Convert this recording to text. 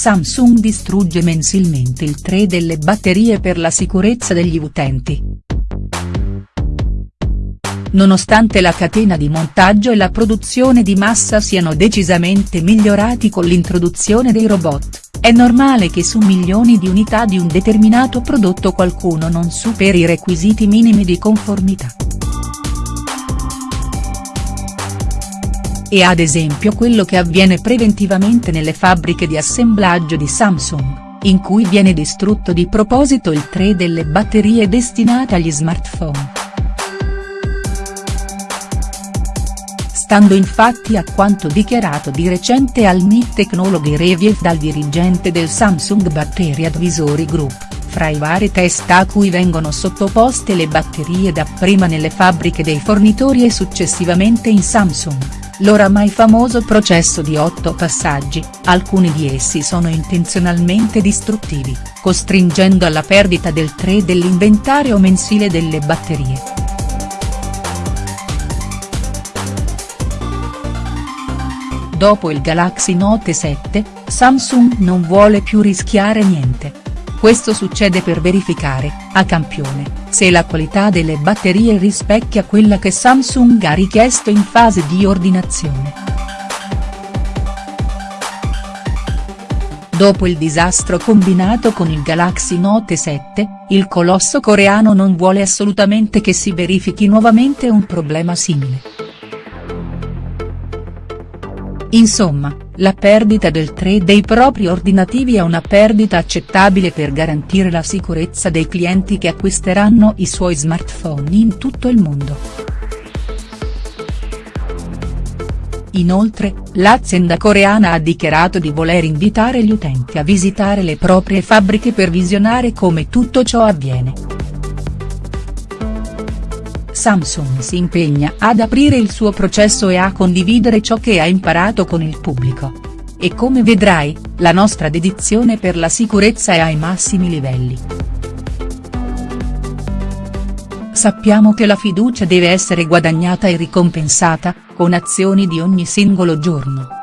Samsung distrugge mensilmente il tray delle batterie per la sicurezza degli utenti. Nonostante la catena di montaggio e la produzione di massa siano decisamente migliorati con l'introduzione dei robot, è normale che su milioni di unità di un determinato prodotto qualcuno non superi i requisiti minimi di conformità. E ad esempio quello che avviene preventivamente nelle fabbriche di assemblaggio di Samsung, in cui viene distrutto di proposito il tray delle batterie destinate agli smartphone. Stando infatti a quanto dichiarato di recente al MIT Technology Review dal dirigente del Samsung Battery Advisory Group, fra i vari test a cui vengono sottoposte le batterie dapprima nelle fabbriche dei fornitori e successivamente in Samsung, l'oramai famoso processo di otto passaggi, alcuni di essi sono intenzionalmente distruttivi, costringendo alla perdita del tray dell'inventario mensile delle batterie. Dopo il Galaxy Note 7, Samsung non vuole più rischiare niente. Questo succede per verificare, a campione, se la qualità delle batterie rispecchia quella che Samsung ha richiesto in fase di ordinazione. Dopo il disastro combinato con il Galaxy Note 7, il colosso coreano non vuole assolutamente che si verifichi nuovamente un problema simile. Insomma, la perdita del tray dei propri ordinativi è una perdita accettabile per garantire la sicurezza dei clienti che acquisteranno i suoi smartphone in tutto il mondo. Inoltre, l'azienda coreana ha dichiarato di voler invitare gli utenti a visitare le proprie fabbriche per visionare come tutto ciò avviene. Samsung si impegna ad aprire il suo processo e a condividere ciò che ha imparato con il pubblico. E come vedrai, la nostra dedizione per la sicurezza è ai massimi livelli. Sappiamo che la fiducia deve essere guadagnata e ricompensata, con azioni di ogni singolo giorno.